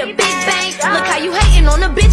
a big bang. Look how you hating on the bitch.